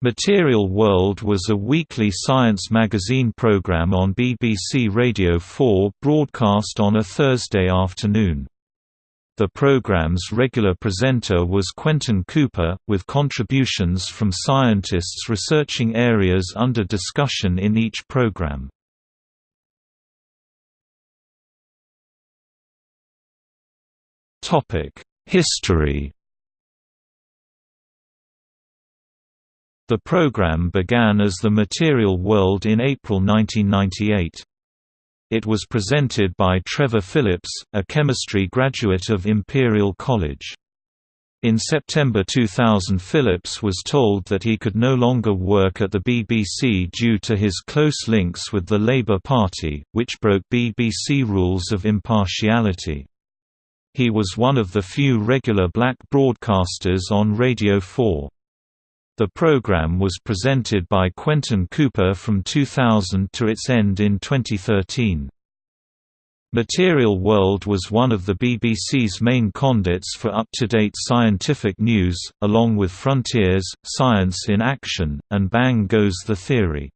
Material World was a weekly science magazine program on BBC Radio 4 broadcast on a Thursday afternoon. The program's regular presenter was Quentin Cooper, with contributions from scientists researching areas under discussion in each program. History The program began as The Material World in April 1998. It was presented by Trevor Phillips, a chemistry graduate of Imperial College. In September 2000 Phillips was told that he could no longer work at the BBC due to his close links with the Labour Party, which broke BBC rules of impartiality. He was one of the few regular black broadcasters on Radio 4. The program was presented by Quentin Cooper from 2000 to its end in 2013. Material World was one of the BBC's main conduits for up-to-date scientific news, along with Frontiers, Science in Action, and Bang Goes the Theory.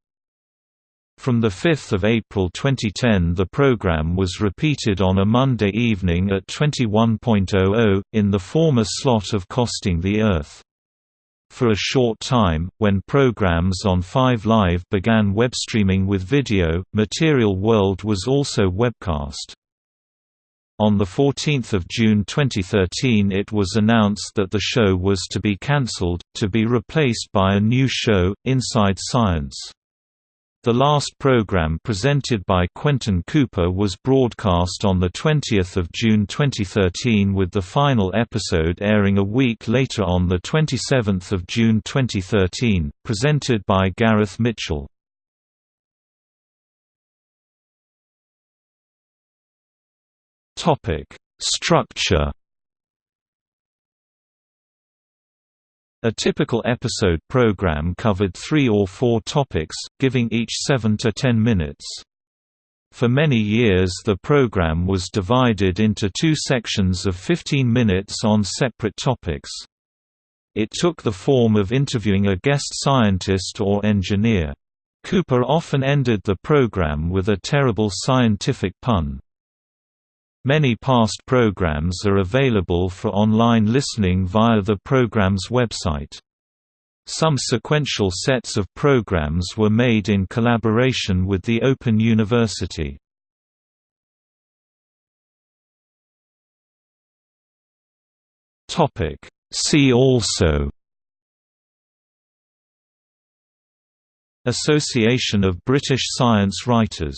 From 5 April 2010 the program was repeated on a Monday evening at 21.00, in the former slot of Costing the Earth. For a short time, when programs on 5 Live began web streaming with video, Material World was also webcast. On 14 June 2013 it was announced that the show was to be cancelled, to be replaced by a new show, Inside Science. The last program presented by Quentin Cooper was broadcast on 20 June 2013 with the final episode airing a week later on 27 June 2013, presented by Gareth Mitchell. Structure A typical episode program covered three or four topics, giving each 7 to 10 minutes. For many years the program was divided into two sections of 15 minutes on separate topics. It took the form of interviewing a guest scientist or engineer. Cooper often ended the program with a terrible scientific pun. Many past programs are available for online listening via the program's website. Some sequential sets of programs were made in collaboration with the Open University. See also Association of British Science Writers